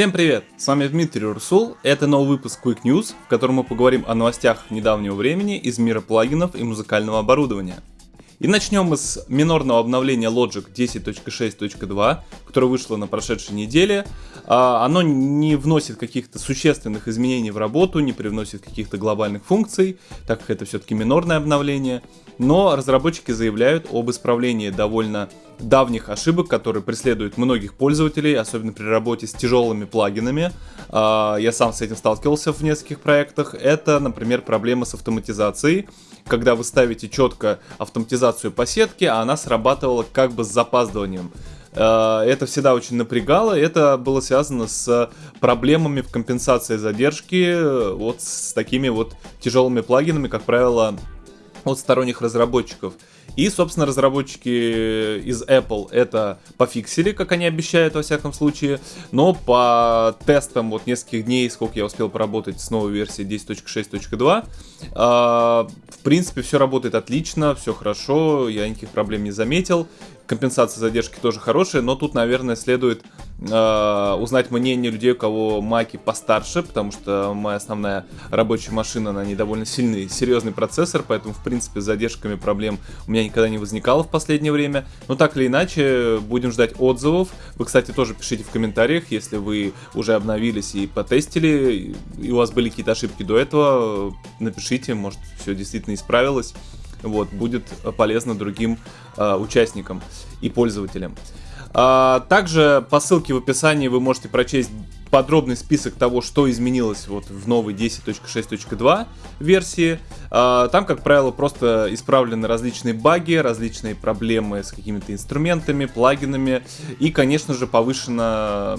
Всем привет! С вами Дмитрий Урсул. Это новый выпуск Quick News, в котором мы поговорим о новостях недавнего времени из мира плагинов и музыкального оборудования. И начнем мы с минорного обновления Logic 10.6.2, которое вышло на прошедшей неделе. А, оно не вносит каких-то существенных изменений в работу, не привносит каких-то глобальных функций, так как это все-таки минорное обновление. Но разработчики заявляют об исправлении довольно давних ошибок, которые преследуют многих пользователей, особенно при работе с тяжелыми плагинами. А, я сам с этим сталкивался в нескольких проектах. Это, например, проблема с автоматизацией, когда вы ставите четко автоматизацию по сетке, а она срабатывала как бы с запаздыванием. А, это всегда очень напрягало, это было связано с проблемами в компенсации задержки, э, вот с такими вот тяжелыми плагинами, как правило, от сторонних разработчиков. И, собственно, разработчики из Apple это пофиксили, как они обещают, во всяком случае. Но по тестам вот нескольких дней, сколько я успел поработать с новой версией 10.6.2, э, в принципе, все работает отлично, все хорошо, я никаких проблем не заметил компенсация задержки тоже хорошая, но тут, наверное, следует э, узнать мнение людей, у кого маки постарше, потому что моя основная рабочая машина, на ней довольно сильный, серьезный процессор, поэтому, в принципе, с задержками проблем у меня никогда не возникало в последнее время. Но так или иначе, будем ждать отзывов. Вы, кстати, тоже пишите в комментариях, если вы уже обновились и потестили, и у вас были какие-то ошибки до этого, напишите, может, все действительно исправилось вот, будет полезно другим э, участникам и пользователям. А, также по ссылке в описании вы можете прочесть подробный список того, что изменилось вот в новой 10.6.2 версии. А, там, как правило, просто исправлены различные баги, различные проблемы с какими-то инструментами, плагинами и, конечно же, повышена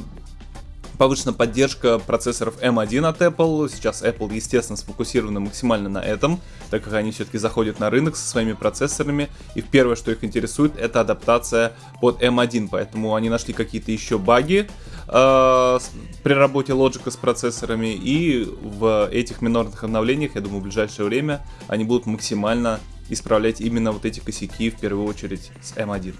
повышена поддержка процессоров M1 от Apple. Сейчас Apple, естественно, сфокусирована максимально на этом, так как они все-таки заходят на рынок со своими процессорами. И первое, что их интересует, это адаптация под M1. Поэтому они нашли какие-то еще баги э, при работе Logic с процессорами. И в этих минорных обновлениях, я думаю, в ближайшее время они будут максимально исправлять именно вот эти косяки, в первую очередь с M1.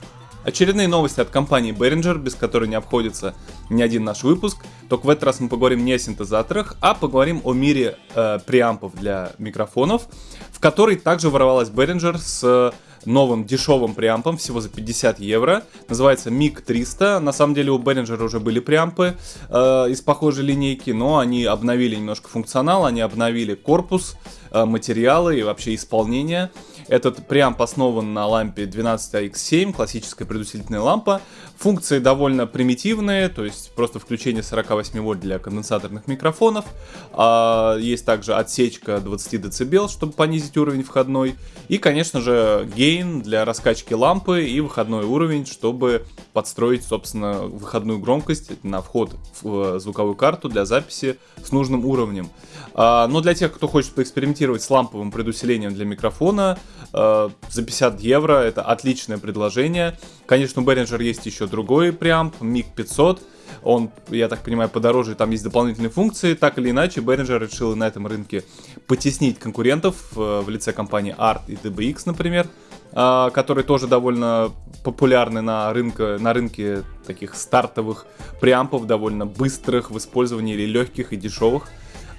Очередные новости от компании Behringer, без которой не обходится ни один наш выпуск. Только в этот раз мы поговорим не о синтезаторах, а поговорим о мире э, преампов для микрофонов, в который также ворвалась Behringer с новым дешевым преампом, всего за 50 евро. Называется MiG 300. На самом деле у Behringer уже были преампы э, из похожей линейки, но они обновили немножко функционал, они обновили корпус, э, материалы и вообще исполнение. Этот преамп основан на лампе 12AX7, классическая предусилительная лампа. Функции довольно примитивные, то есть просто включение 48 вольт для конденсаторных микрофонов. А, есть также отсечка 20 дБ, чтобы понизить уровень входной. И, конечно же, гейн для раскачки лампы и выходной уровень, чтобы подстроить, собственно, выходную громкость на вход в звуковую карту для записи с нужным уровнем. А, но для тех, кто хочет поэкспериментировать с ламповым предусилением для микрофона, за 50 евро это отличное предложение. Конечно, у Behringer есть еще другой преамп, MiG 500. Он, я так понимаю, подороже, там есть дополнительные функции. Так или иначе, Behringer решил на этом рынке потеснить конкурентов э, в лице компании ART и DBX, например, а, которые тоже довольно популярны на, рынке, на рынке таких стартовых преампов, довольно быстрых в использовании или легких и дешевых.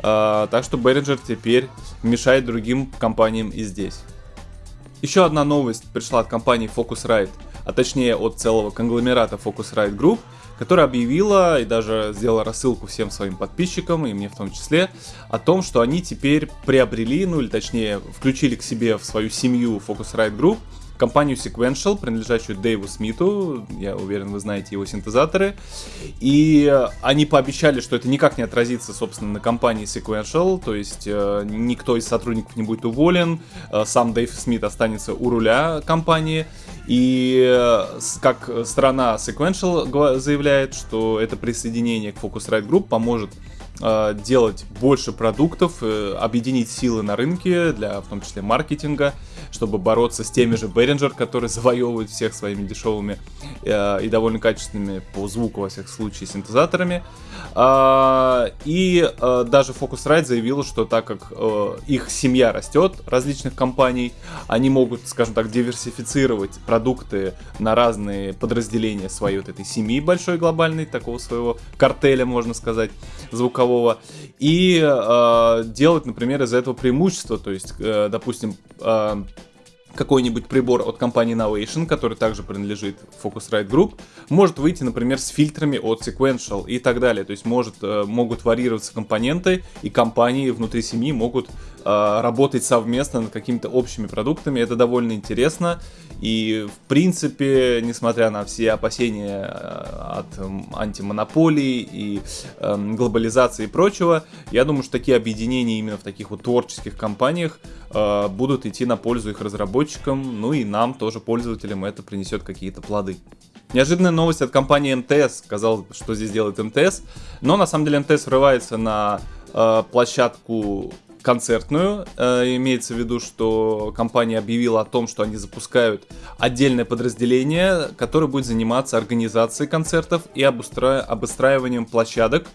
Так что Behringer теперь мешает другим компаниям и здесь. Еще одна новость пришла от компании Focusrite, а точнее от целого конгломерата Focusrite Group, которая объявила и даже сделала рассылку всем своим подписчикам, и мне в том числе, о том, что они теперь приобрели, ну или точнее включили к себе в свою семью Focusrite Group компанию Sequential, принадлежащую Дэйву Смиту, я уверен, вы знаете его синтезаторы, и они пообещали, что это никак не отразится, собственно, на компании Sequential, то есть э, никто из сотрудников не будет уволен, э, сам Дэйв Смит останется у руля компании, и э, как страна Sequential заявляет, что это присоединение к Focusrite Group поможет э, делать больше продуктов, э, объединить силы на рынке для, в том числе, маркетинга чтобы бороться с теми же Behringer, которые завоевывают всех своими дешевыми э, и довольно качественными по звуку, во всех случаях, синтезаторами. Э, и э, даже Focusrite заявила, что так как э, их семья растет, различных компаний, они могут, скажем так, диверсифицировать продукты на разные подразделения своей вот этой семьи большой глобальной, такого своего картеля, можно сказать, звукового, и э, делать, например, из этого преимущество, то есть, э, допустим, э, какой-нибудь прибор от компании Novation, который также принадлежит Focusrite Group, может выйти, например, с фильтрами от Sequential и так далее. То есть может, э, могут варьироваться компоненты, и компании внутри семьи могут работать совместно над какими-то общими продуктами. Это довольно интересно. И, в принципе, несмотря на все опасения э, от антимонополии и э, глобализации и прочего, я думаю, что такие объединения именно в таких вот творческих компаниях э, будут идти на пользу их разработчикам, ну и нам тоже, пользователям, это принесет какие-то плоды. Неожиданная новость от компании МТС. Казалось, что здесь делает МТС. Но на самом деле МТС врывается на э, площадку концертную. Э, имеется в виду, что компания объявила о том, что они запускают отдельное подразделение, которое будет заниматься организацией концертов и обустра... обустраиванием площадок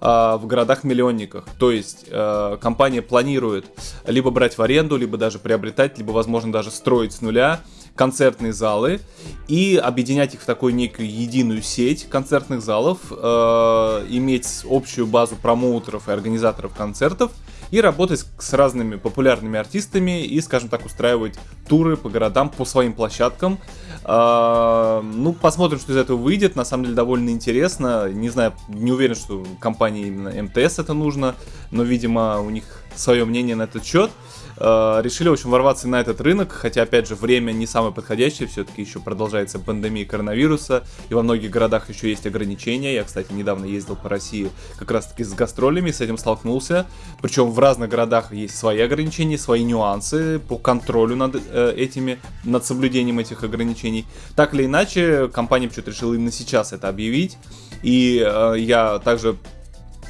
э, в городах-миллионниках. То есть э, компания планирует либо брать в аренду, либо даже приобретать, либо, возможно, даже строить с нуля концертные залы и объединять их в такую некую единую сеть концертных залов, э, иметь общую базу промоутеров и организаторов концертов и работать с разными популярными артистами и, скажем так, устраивать туры по городам, по своим площадкам. А, ну, посмотрим, что из этого выйдет. На самом деле довольно интересно. Не знаю, не уверен, что компании именно МТС это нужно, но, видимо, у них свое мнение на этот счет. Э, решили, в общем, ворваться на этот рынок, хотя, опять же, время не самое подходящее, все-таки еще продолжается пандемия коронавируса, и во многих городах еще есть ограничения. Я, кстати, недавно ездил по России как раз-таки с гастролями, с этим столкнулся. Причем в разных городах есть свои ограничения, свои нюансы по контролю над э, этими, над соблюдением этих ограничений. Так или иначе, компания почему-то решила именно сейчас это объявить. И э, я также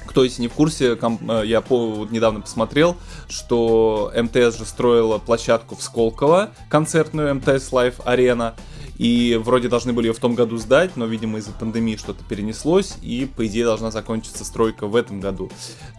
кто если не в курсе, э, я по, недавно посмотрел, что МТС же строила площадку в Сколково, концертную МТС Live Arena, и вроде должны были ее в том году сдать, но, видимо, из-за пандемии что-то перенеслось, и, по идее, должна закончиться стройка в этом году.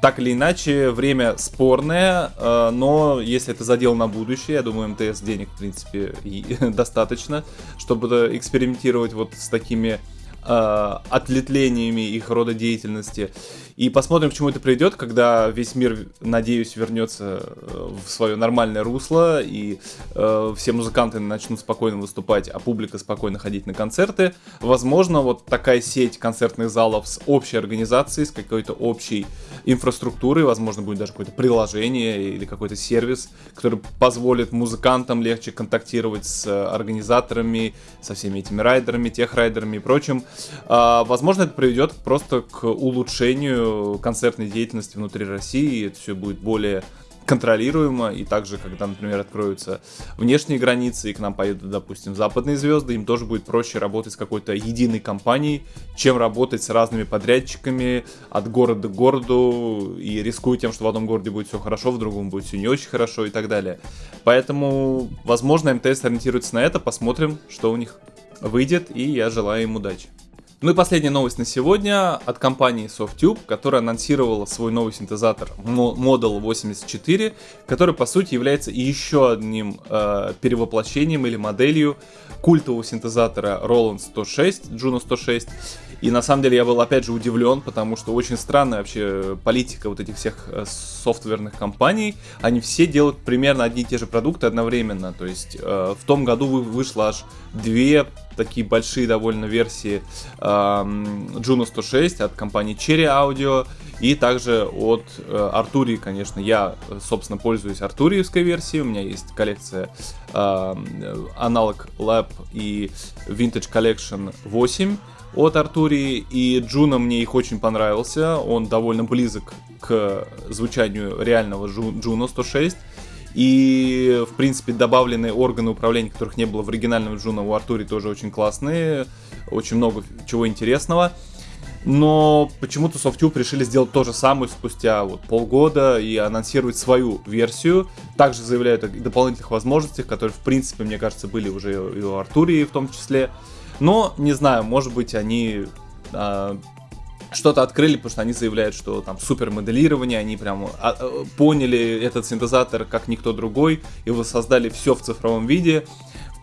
Так или иначе, время спорное, э, но если это задел на будущее, я думаю, МТС денег, в принципе, и достаточно, чтобы экспериментировать вот с такими э, отлетлениями их рода деятельности. И посмотрим, к чему это приведет, когда весь мир, надеюсь, вернется э, в свое нормальное русло, и э, все музыканты начнут спокойно выступать, а публика спокойно ходить на концерты. Возможно, вот такая сеть концертных залов с общей организацией, с какой-то общей инфраструктурой, возможно, будет даже какое-то приложение или какой-то сервис, который позволит музыкантам легче контактировать с организаторами, со всеми этими райдерами, техрайдерами и прочим. Э, возможно, это приведет просто к улучшению концертной деятельности внутри России, это все будет более контролируемо, и также, когда, например, откроются внешние границы, и к нам поедут, допустим, западные звезды, им тоже будет проще работать с какой-то единой компанией, чем работать с разными подрядчиками от города к городу, и рискуя тем, что в одном городе будет все хорошо, в другом будет все не очень хорошо и так далее. Поэтому, возможно, МТС ориентируется на это, посмотрим, что у них выйдет, и я желаю им удачи. Ну и последняя новость на сегодня от компании Softtube, которая анонсировала свой новый синтезатор Model 84, который по сути является еще одним э, перевоплощением или моделью культового синтезатора Roland 106, Juno 106. И на самом деле я был опять же удивлен, потому что очень странная вообще политика вот этих всех э, софтверных компаний. Они все делают примерно одни и те же продукты одновременно. То есть э, в том году вышло аж две такие большие довольно версии э, Juno 106 от компании Cherry Audio и также от э, Arturia, конечно. Я, собственно, пользуюсь артуриевской версией, у меня есть коллекция э, Analog Lab и Vintage Collection 8 от Артурии, и Джуна мне их очень понравился, он довольно близок к звучанию реального Juno 106, и, в принципе, добавленные органы управления, которых не было в оригинальном Juno, у Arturia тоже очень классные. Очень много чего интересного. но почему-то Softube решили сделать то же самое спустя вот полгода и анонсировать свою версию. Также заявляют о дополнительных возможностях, которые, в принципе, мне кажется, были уже и у Артурии в том числе. Но, не знаю, может быть, они а, что-то открыли, потому что они заявляют, что там супер моделирование, они прям а, а, поняли этот синтезатор как никто другой и воссоздали все в цифровом виде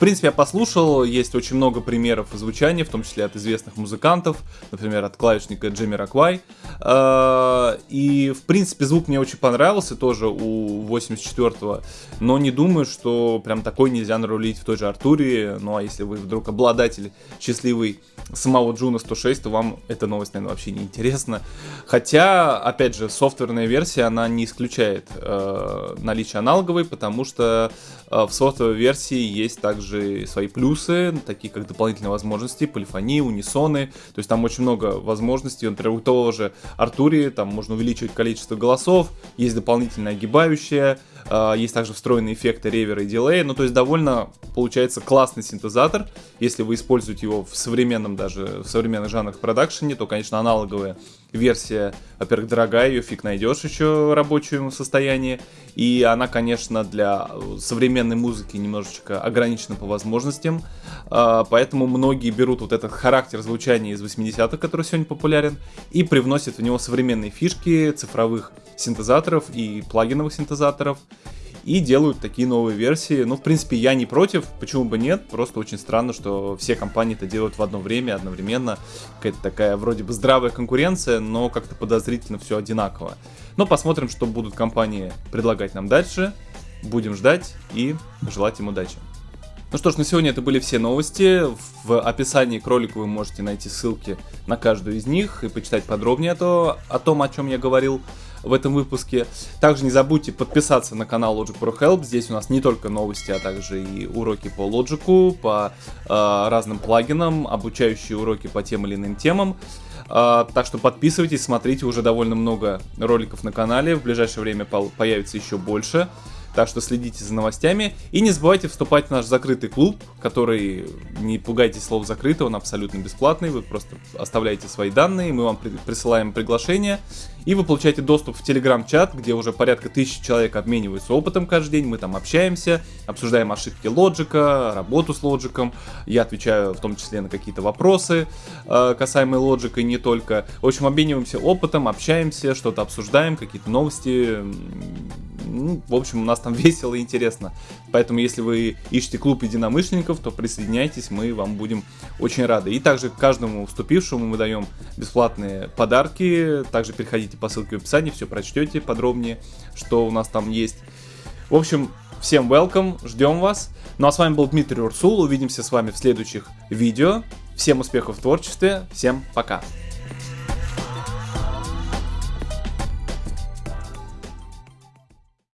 принципе, я послушал, есть очень много примеров звучания, в том числе от известных музыкантов, например, от клавишника Джимми Раквай. А, и, в принципе, звук мне очень понравился тоже у 84-го, но не думаю, что прям такой нельзя нарулить в той же Артуре. Ну, а если вы вдруг обладатель счастливый самого Джуна 106, то вам эта новость, наверное, вообще не интересна. Хотя, опять же, софтверная версия, она не исключает э, наличие аналоговой, потому что э, в софтверной версии есть также свои плюсы, такие как дополнительные возможности, полифонии, унисоны. То есть там очень много возможностей. Например, у того же Артури там можно увеличивать количество голосов, есть дополнительная огибающая, есть также встроенные эффекты ревера и дилея. Ну, то есть довольно получается классный синтезатор. Если вы используете его в современном даже, в современных жанрах продакшене, то, конечно, аналоговая версия, во-первых, дорогая, ее фиг найдешь еще в рабочем состоянии. И она, конечно, для современной музыки немножечко ограничена по возможностям. А, поэтому многие берут вот этот характер звучания из 80-х, который сегодня популярен, и привносят в него современные фишки цифровых синтезаторов и плагиновых синтезаторов и делают такие новые версии. Ну, в принципе, я не против, почему бы нет, просто очень странно, что все компании это делают в одно время, одновременно. Какая-то такая вроде бы здравая конкуренция, но как-то подозрительно все одинаково. Но посмотрим, что будут компании предлагать нам дальше. Будем ждать и желать им удачи. Ну что ж, на сегодня это были все новости. В описании к ролику вы можете найти ссылки на каждую из них и почитать подробнее о том, о чем я говорил в этом выпуске. Также не забудьте подписаться на канал Logic Pro Help. Здесь у нас не только новости, а также и уроки по Logic, по э, разным плагинам, обучающие уроки по тем или иным темам. Uh, так что подписывайтесь, смотрите, уже довольно много роликов на канале, в ближайшее время появится еще больше. Так что следите за новостями. И не забывайте вступать в наш закрытый клуб, который, не пугайтесь слов закрытый, он абсолютно бесплатный. Вы просто оставляете свои данные, мы вам присылаем приглашение. И вы получаете доступ в телеграм-чат, где уже порядка тысячи человек обмениваются опытом каждый день. Мы там общаемся, обсуждаем ошибки лоджика, работу с лоджиком. Я отвечаю в том числе на какие-то вопросы э, касаемые лоджика и не только. В общем, обмениваемся опытом, общаемся, что-то обсуждаем, какие-то новости ну, в общем, у нас там весело и интересно. Поэтому, если вы ищете клуб единомышленников, то присоединяйтесь, мы вам будем очень рады. И также каждому вступившему мы даем бесплатные подарки. Также переходите по ссылке в описании, все прочтете подробнее, что у нас там есть. В общем, всем welcome, ждем вас. Ну а с вами был Дмитрий Урсул, увидимся с вами в следующих видео. Всем успехов в творчестве, всем пока.